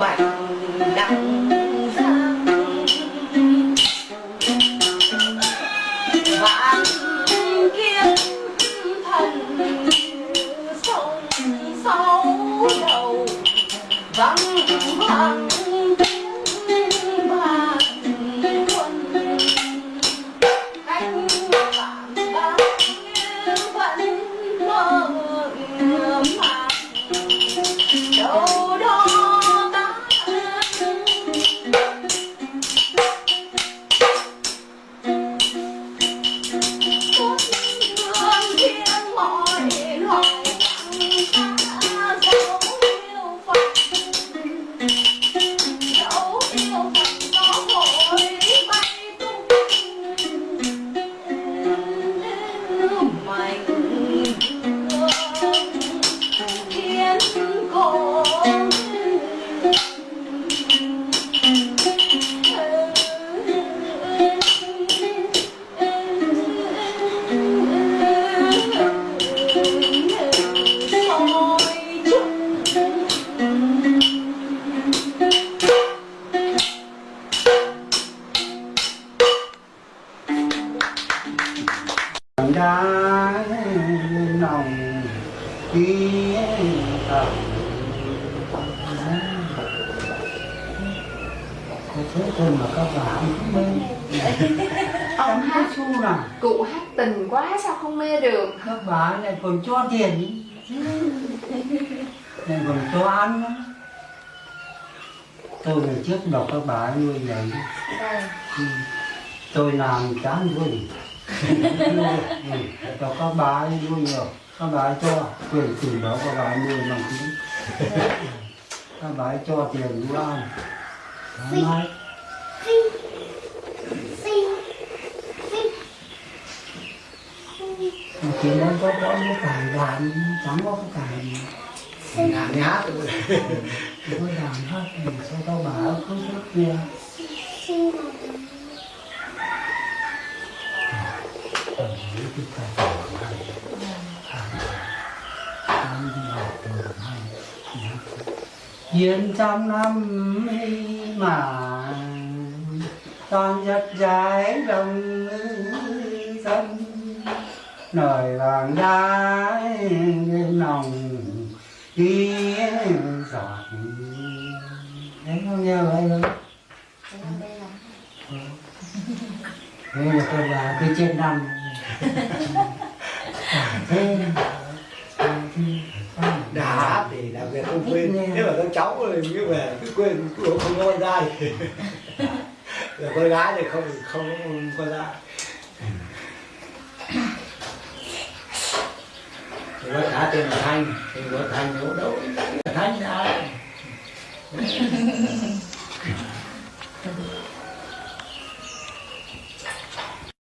bằng đăng giang vạn kiếp thần sông sâu đầu vắng vắng đá lòng ký ức có thế thôi mà các bạn mê. Ông hát xu nào? Cụ hát tình quá sao không mê được? Các bạn lại còn cho tiền. Lại còn cho ăn. Nữa. tôi ngày trước đọc các bà nuôi vậy Ừ. tôi làm chán vui cho các bà ấy nuôi nhiều các bà ấy cho quyền từ đó các bà ấy nuôi bằng tiếng các bà ấy cho tiền nuôi ăn Thoải mái. mà chỉ muốn có có cái cải đàn chẳng có cái cải gì Nhà đi hát rồi. có đàn hát thì sao tao bảo cứ trước kia Ờ, những cái cải đàn này. Ăn đi học rồi hay. Hiền trăm năm mà toàn giật dài đồng dân nồi vàng đá lên lòng giọt đấy không nghe vậy đâu đây là tôi là cái trên năm. Thế Đã hát thì đặc biệt không quên. Cháu thì như về cứ quên cứ không có con trai. Là con gái thì không không có con trai. Thì bác hát tên là Thanh, thì bác Thanh đâu đâu. Thanh là ai?